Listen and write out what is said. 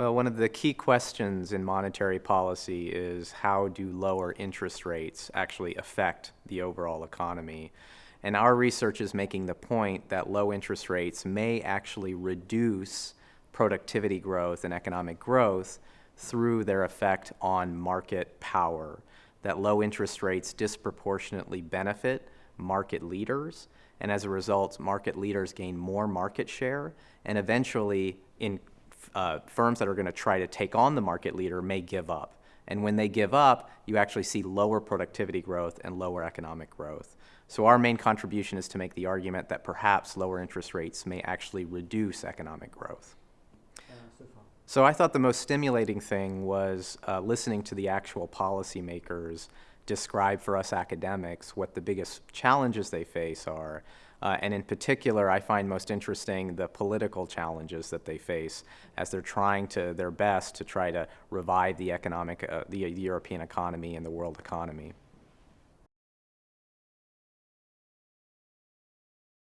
Well, one of the key questions in monetary policy is how do lower interest rates actually affect the overall economy? And our research is making the point that low interest rates may actually reduce productivity growth and economic growth through their effect on market power. That low interest rates disproportionately benefit market leaders, and as a result, market leaders gain more market share, and eventually in uh, firms that are going to try to take on the market leader may give up. And when they give up, you actually see lower productivity growth and lower economic growth. So our main contribution is to make the argument that perhaps lower interest rates may actually reduce economic growth. So I thought the most stimulating thing was uh, listening to the actual policymakers describe for us academics what the biggest challenges they face are uh, and in particular, I find most interesting the political challenges that they face as they're trying to their best to try to revive the economic, uh, the, the European economy and the world economy.